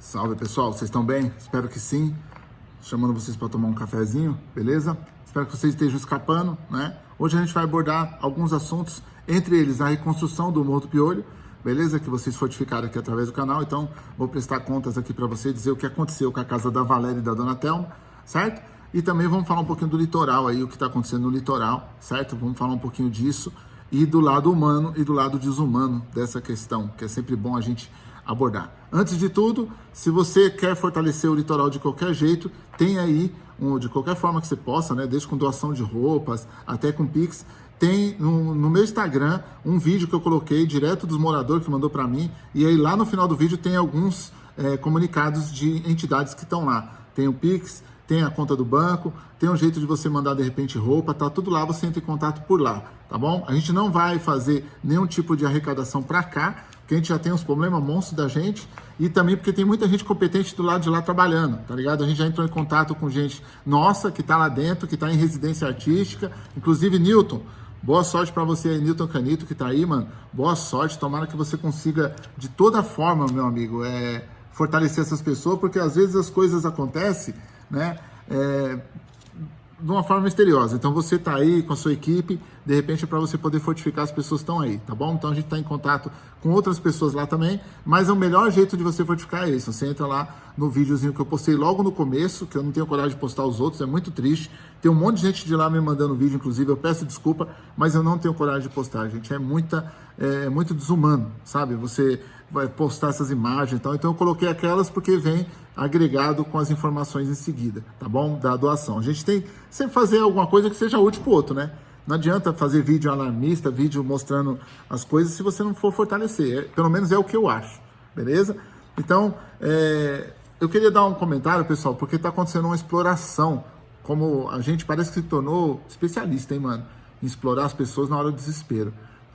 Salve pessoal, vocês estão bem? Espero que sim. Chamando vocês para tomar um cafezinho, beleza? Espero que vocês estejam escapando, né? Hoje a gente vai abordar alguns assuntos, entre eles a reconstrução do Morro do Piolho, beleza? Que vocês fortificaram aqui através do canal, então vou prestar contas aqui para vocês, dizer o que aconteceu com a casa da Valéria e da Dona Thelma, certo? E também vamos falar um pouquinho do litoral aí, o que está acontecendo no litoral, certo? Vamos falar um pouquinho disso e do lado humano e do lado desumano dessa questão, que é sempre bom a gente abordar. Antes de tudo, se você quer fortalecer o litoral de qualquer jeito, tem aí, um, de qualquer forma que você possa, né, desde com doação de roupas até com Pix, tem no, no, meu Instagram um vídeo que eu coloquei direto dos moradores que mandou para mim, e aí lá no final do vídeo tem alguns é, comunicados de entidades que estão lá. Tem o Pix, tem a conta do banco, tem um jeito de você mandar de repente roupa, tá tudo lá, você entra em contato por lá, tá bom? A gente não vai fazer nenhum tipo de arrecadação para cá, porque a gente já tem uns problemas monstros da gente e também porque tem muita gente competente do lado de lá trabalhando, tá ligado? A gente já entrou em contato com gente nossa que tá lá dentro, que tá em residência artística, inclusive Newton. Boa sorte para você aí, Newton Canito, que tá aí, mano. Boa sorte, tomara que você consiga de toda forma, meu amigo, é, fortalecer essas pessoas, porque às vezes as coisas acontecem né? É, de uma forma misteriosa. Então você está aí com a sua equipe, de repente é para você poder fortificar as pessoas que estão aí, tá bom? Então a gente está em contato com outras pessoas lá também, mas o melhor jeito de você fortificar é isso. Você entra lá no videozinho que eu postei logo no começo, que eu não tenho coragem de postar os outros, é muito triste. Tem um monte de gente de lá me mandando vídeo, inclusive, eu peço desculpa, mas eu não tenho coragem de postar, gente. É muita, é, é muito desumano, sabe? Você vai postar essas imagens e tal. Então eu coloquei aquelas porque vem agregado com as informações em seguida, tá bom? Da doação. A gente tem sempre fazer alguma coisa que seja útil para o outro, né? Não adianta fazer vídeo alarmista, vídeo mostrando as coisas se você não for fortalecer. É, pelo menos é o que eu acho, beleza? Então, é, eu queria dar um comentário, pessoal, porque está acontecendo uma exploração. Como a gente parece que se tornou especialista, hein, mano? Em explorar as pessoas na hora do desespero.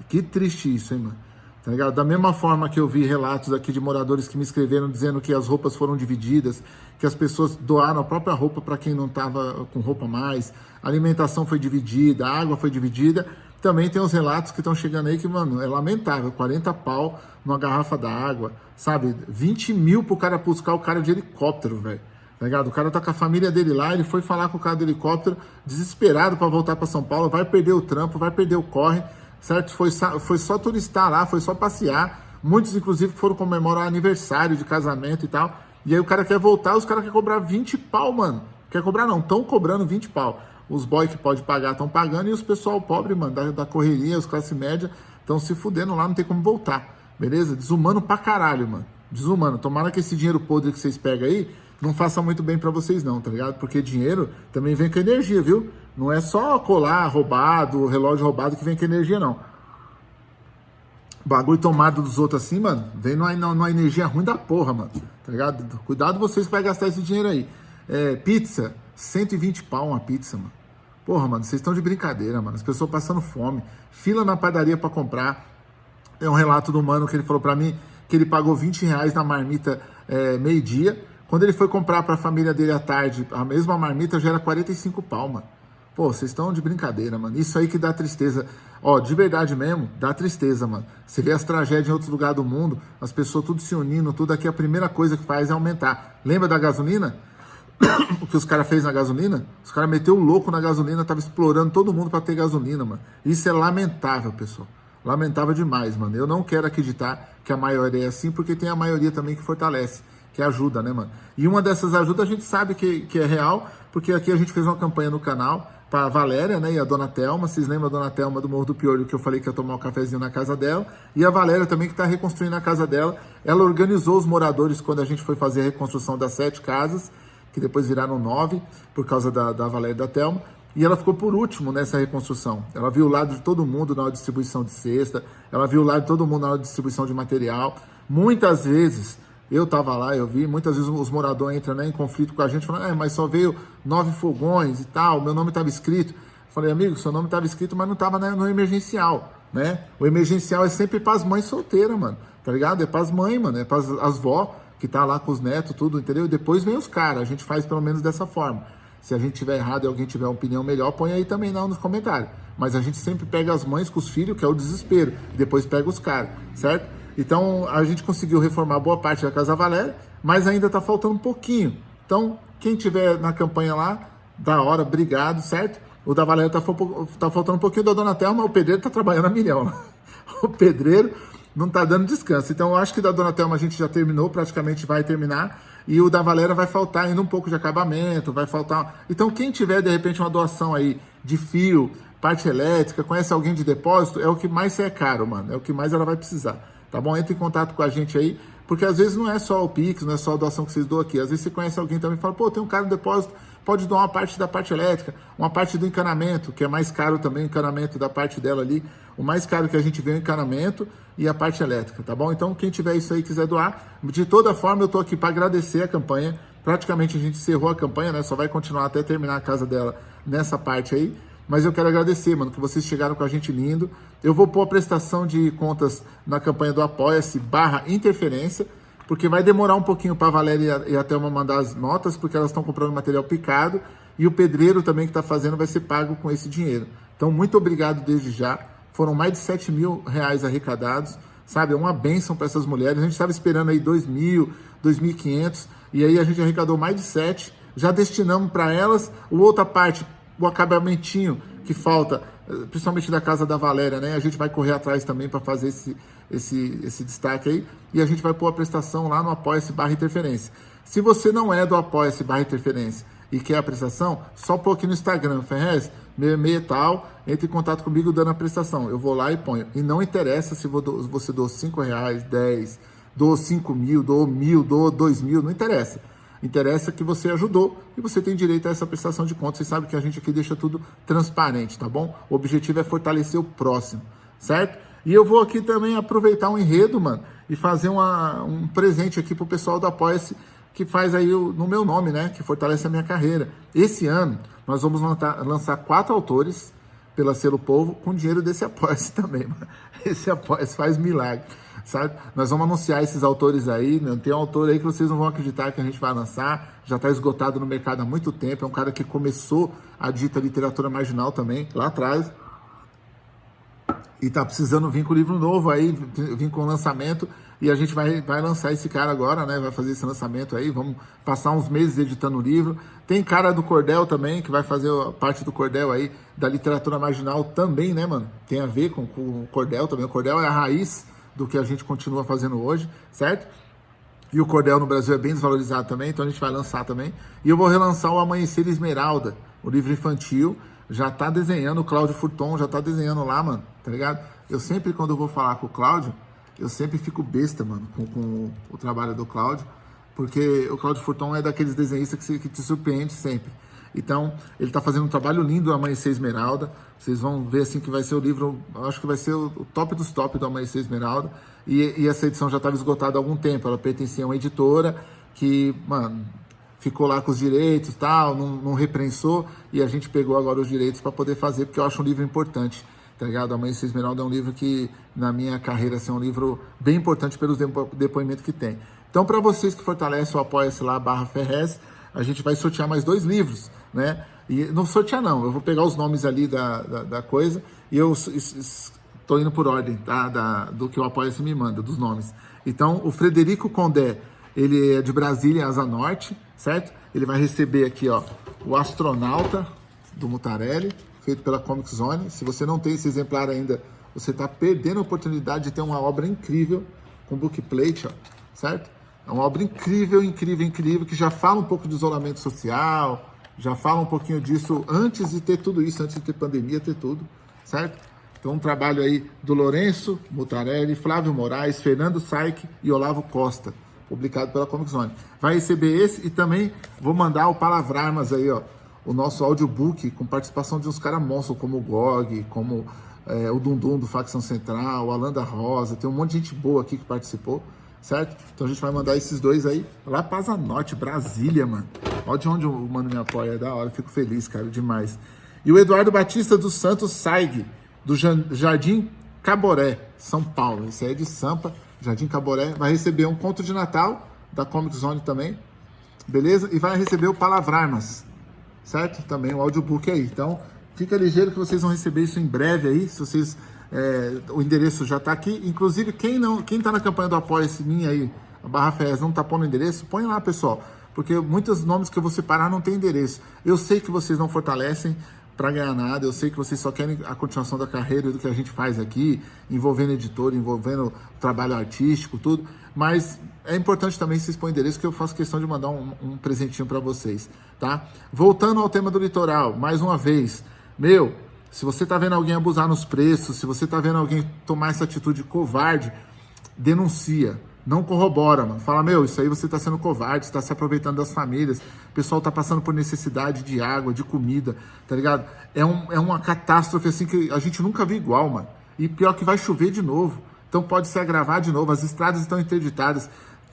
Que triste isso, hein, mano? Tá ligado? Da mesma forma que eu vi relatos aqui de moradores que me escreveram dizendo que as roupas foram divididas, que as pessoas doaram a própria roupa para quem não estava com roupa mais, a alimentação foi dividida, a água foi dividida. Também tem os relatos que estão chegando aí que, mano, é lamentável, 40 pau numa garrafa d'água, sabe? 20 mil pro cara buscar o cara de helicóptero, velho. Tá ligado? O cara tá com a família dele lá, ele foi falar com o cara do helicóptero, desesperado para voltar para São Paulo, vai perder o trampo, vai perder o corre certo? Foi, foi só turistar lá, foi só passear. Muitos, inclusive, foram comemorar aniversário de casamento e tal. E aí o cara quer voltar, os caras querem cobrar 20 pau, mano. Quer cobrar não, estão cobrando 20 pau. Os boys que pode pagar estão pagando e os pessoal pobre, mano, da, da correria, os classe média, estão se fudendo lá, não tem como voltar. Beleza? Desumano pra caralho, mano. Desumano. Tomara que esse dinheiro podre que vocês pegam aí não faça muito bem para vocês não, tá ligado? Porque dinheiro também vem com energia, viu? Não é só colar roubado, relógio roubado que vem com energia, não. Bagulho tomado dos outros assim, mano, vem numa, numa energia ruim da porra, mano. Tá ligado? Cuidado vocês que vai gastar esse dinheiro aí. É, pizza, 120 pau uma pizza, mano. Porra, mano, vocês estão de brincadeira, mano. As pessoas passando fome. Fila na padaria para comprar. É um relato do mano que ele falou para mim que ele pagou 20 reais na marmita é, meio-dia quando ele foi comprar para a família dele à tarde, a mesma marmita já era 45 pau, mano. Pô, vocês estão de brincadeira, mano. Isso aí que dá tristeza. Ó, de verdade mesmo, dá tristeza, mano. Você vê as tragédias em outros lugares do mundo, as pessoas tudo se unindo, tudo aqui, a primeira coisa que faz é aumentar. Lembra da gasolina? o que os caras fez na gasolina? Os caras meteu o louco na gasolina, tava explorando todo mundo para ter gasolina, mano. Isso é lamentável, pessoal. Lamentável demais, mano. Eu não quero acreditar que a maioria é assim, porque tem a maioria também que fortalece que ajuda, né, mano? E uma dessas ajudas a gente sabe que, que é real, porque aqui a gente fez uma campanha no canal para Valéria, né, e a Dona Telma, vocês lembram a Dona Telma do Morro do Piolho, que eu falei que ia tomar um cafezinho na casa dela, e a Valéria também que está reconstruindo a casa dela, ela organizou os moradores quando a gente foi fazer a reconstrução das sete casas, que depois viraram nove, por causa da, da Valéria e da Telma, e ela ficou por último nessa reconstrução. Ela viu o lado de todo mundo na distribuição de cesta, ela viu o lado de todo mundo na distribuição de material. Muitas vezes eu estava lá, eu vi, muitas vezes os moradores entram né, em conflito com a gente, falando, é, mas só veio nove fogões e tal, meu nome estava escrito. falei, amigo, seu nome estava escrito, mas não estava né, no emergencial, né? O emergencial é sempre para as mães solteiras, mano, tá ligado? É para as mães, mano, é para as vó que tá lá com os netos, tudo, entendeu? E depois vem os caras, a gente faz pelo menos dessa forma. Se a gente tiver errado e alguém tiver uma opinião melhor, põe aí também não nos comentários. Mas a gente sempre pega as mães com os filhos, que é o desespero, depois pega os caras, certo? Então, a gente conseguiu reformar boa parte da Casa Valéria, mas ainda está faltando um pouquinho. Então, quem tiver na campanha lá, da hora, obrigado, certo? O da Valéria está tá faltando um pouquinho da Dona Thelma, o pedreiro está trabalhando a milhão. O pedreiro não está dando descanso. Então, eu acho que da Dona Thelma a gente já terminou, praticamente vai terminar. E o da Valéria vai faltar ainda um pouco de acabamento, vai faltar... Então, quem tiver, de repente, uma doação aí de fio, parte elétrica, conhece alguém de depósito, é o que mais é caro, mano. É o que mais ela vai precisar, tá bom? Entre em contato com a gente aí, porque às vezes não é só o Pix, não é só a doação que vocês doam aqui. Às vezes você conhece alguém também e fala, pô, tem um cara no depósito, pode doar uma parte da parte elétrica, uma parte do encanamento, que é mais caro também o encanamento da parte dela ali. O mais caro que a gente vê é o encanamento e a parte elétrica, tá bom? Então, quem tiver isso aí quiser doar, de toda forma, eu tô aqui para agradecer a campanha. Praticamente a gente encerrou a campanha, né? Só vai continuar até terminar a casa dela nessa parte aí. Mas eu quero agradecer, mano, que vocês chegaram com a gente lindo. Eu vou pôr a prestação de contas na campanha do Apoia-se barra interferência, porque vai demorar um pouquinho para a Valéria e a Thelma mandar as notas, porque elas estão comprando material picado, e o pedreiro também que está fazendo vai ser pago com esse dinheiro. Então, muito obrigado desde já. Foram mais de 7 mil reais arrecadados, sabe? É uma benção para essas mulheres. A gente estava esperando aí 2 mil, 2.500, e aí a gente arrecadou mais de 7. Já destinamos para elas. O outra parte o acabamentinho que falta, principalmente da casa da Valéria, né? A gente vai correr atrás também para fazer esse, esse, esse destaque aí. E a gente vai pôr a prestação lá no Apoia-se barra interferência. Se você não é do Apoia-se barra interferência e quer a prestação, só pôr aqui no Instagram, Ferrez, meia tal, entre em contato comigo dando a prestação. Eu vou lá e ponho. E não interessa se você doou 5 reais, 10, doou 5 mil, doou mil, doou 2 mil, não interessa. Interessa que você ajudou e você tem direito a essa prestação de contas. Você sabe que a gente aqui deixa tudo transparente, tá bom? O objetivo é fortalecer o próximo, certo? E eu vou aqui também aproveitar um enredo, mano, e fazer uma, um presente aqui pro pessoal do Apoia-se, que faz aí o, no meu nome, né? Que fortalece a minha carreira. Esse ano, nós vamos lançar, lançar quatro autores pela Selo Povo com dinheiro desse Apoia-se também, mano. Esse Apoia-se faz milagre sabe? Nós vamos anunciar esses autores aí, né? tem um autor aí que vocês não vão acreditar que a gente vai lançar, já está esgotado no mercado há muito tempo, é um cara que começou a dita literatura marginal também, lá atrás, e está precisando vir com livro novo aí, vir com lançamento, e a gente vai, vai lançar esse cara agora, né? Vai fazer esse lançamento aí, vamos passar uns meses editando o livro. Tem cara do Cordel também, que vai fazer parte do Cordel aí, da literatura marginal também, né, mano? Tem a ver com, com o Cordel também. O Cordel é a raiz do que a gente continua fazendo hoje, certo? E o cordel no Brasil é bem desvalorizado também, então a gente vai lançar também. E eu vou relançar o Amanhecer Esmeralda, o livro infantil. Já tá desenhando, o Cláudio Furton já tá desenhando lá, mano, tá ligado? Eu sempre, quando eu vou falar com o Cláudio, eu sempre fico besta, mano, com, com o trabalho do Cláudio, porque o Cláudio Furton é daqueles desenhistas que, que te surpreende sempre. Então, ele está fazendo um trabalho lindo, Amanhecer Esmeralda. Vocês vão ver assim que vai ser o livro, acho que vai ser o, top dos top do Amanhecer Esmeralda. E, e essa edição já estava esgotada há algum tempo. Ela pertencia a uma editora que, mano, ficou lá com os direitos tal, não, não reprensou. E a gente pegou agora os direitos para poder fazer, porque eu acho um livro importante. Tá ligado? Amanhecer Esmeralda é um livro que, na minha carreira, assim, é um livro bem importante pelos depoimentos que tem. Então, para vocês que fortalecem o Apoia-se lá, barra Ferrez, a gente vai sortear mais dois livros né? E não sortear não, eu vou pegar os nomes ali da, da, da coisa e eu estou indo por ordem, tá? Da, do que o Apoia-se me manda, dos nomes. Então, o Frederico Condé, ele é de Brasília, Asa Norte, certo? Ele vai receber aqui, ó, o Astronauta, do Mutarelli, feito pela Comic Zone. Se você não tem esse exemplar ainda, você está perdendo a oportunidade de ter uma obra incrível com bookplate, ó, certo? É uma obra incrível, incrível, incrível, que já fala um pouco de isolamento social, já fala um pouquinho disso antes de ter tudo isso, antes de ter pandemia, ter tudo, certo? Então, um trabalho aí do Lourenço Mutarelli, Flávio Moraes, Fernando Saik e Olavo Costa, publicado pela Comic Zone. Vai receber esse e também vou mandar o Palavrarmas aí, ó, o nosso audiobook com participação de uns caras monstros, como o Gog, como é, o Dundum do Facção Central, o Alanda Rosa, tem um monte de gente boa aqui que participou certo? Então a gente vai mandar esses dois aí lá para Norte, Brasília, mano. Olha de onde o mano me apoia, é da hora, fico feliz, cara, demais. E o Eduardo Batista dos Santos Saig, do Jardim Caboré, São Paulo. Esse aí é de Sampa, Jardim Caboré. Vai receber um conto de Natal da Comic Zone também, beleza? E vai receber o Palavrarmas, certo? Também o audiobook aí. Então, fica ligeiro que vocês vão receber isso em breve aí, se vocês É, o endereço já está aqui. Inclusive, quem não, quem está na campanha do Apoia-se minha aí, a Barra Fez, não está pondo endereço, põe lá, pessoal. Porque muitos nomes que eu vou separar não tem endereço. Eu sei que vocês não fortalecem para ganhar nada, eu sei que vocês só querem a continuação da carreira do que a gente faz aqui, envolvendo editor, envolvendo trabalho artístico, tudo. Mas é importante também vocês põem endereço que eu faço questão de mandar um, um presentinho para vocês, tá? Voltando ao tema do litoral, mais uma vez, meu, se você tá vendo alguém abusar nos preços, se você tá vendo alguém tomar essa atitude covarde, denuncia. Não corrobora, mano. Fala, meu, isso aí você tá sendo covarde, está se aproveitando das famílias. O pessoal tá passando por necessidade de água, de comida, tá ligado? É, um, é uma catástrofe assim que a gente nunca viu igual, mano. E pior que vai chover de novo. Então pode se agravar de novo. As estradas estão interditadas.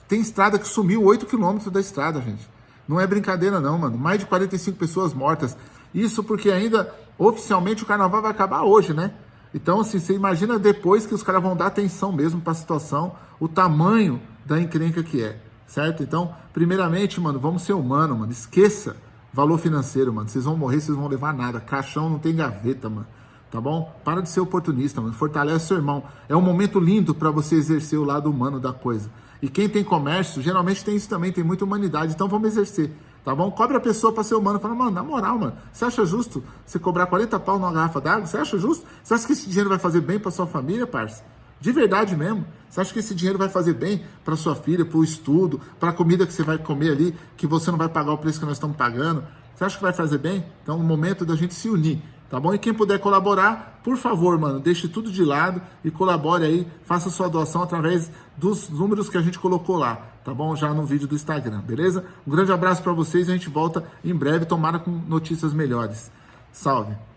Tem estrada que sumiu 8 quilômetros da estrada, gente. Não é brincadeira não, mano. Mais de 45 pessoas mortas. Isso porque ainda, oficialmente, o carnaval vai acabar hoje, né? Então, assim, você imagina depois que os caras vão dar atenção mesmo para a situação, o tamanho da encrenca que é, certo? Então, primeiramente, mano, vamos ser humano, mano. Esqueça valor financeiro, mano. Vocês vão morrer, vocês vão levar nada. Caixão não tem gaveta, mano. Tá bom? Para de ser oportunista, mano. Fortalece seu irmão. É um momento lindo para você exercer o lado humano da coisa. E quem tem comércio, geralmente tem isso também, tem muita humanidade. Então vamos exercer. Tá bom? Cobre a pessoa para ser humano. Fala, mano, na moral, mano, você acha justo você cobrar 40 pau numa garrafa d'água? Você acha justo? Você acha que esse dinheiro vai fazer bem para sua família, parça? De verdade mesmo. Você acha que esse dinheiro vai fazer bem para sua filha, para o estudo, para a comida que você vai comer ali, que você não vai pagar o preço que nós estamos pagando? Você acha que vai fazer bem? Então, é o momento da gente se unir, tá bom? E quem puder colaborar, por favor, mano, deixe tudo de lado e colabore aí, faça sua doação através dos números que a gente colocou lá, tá bom? Já no vídeo do Instagram, beleza? Um grande abraço para vocês a gente volta em breve, tomara com notícias melhores. Salve!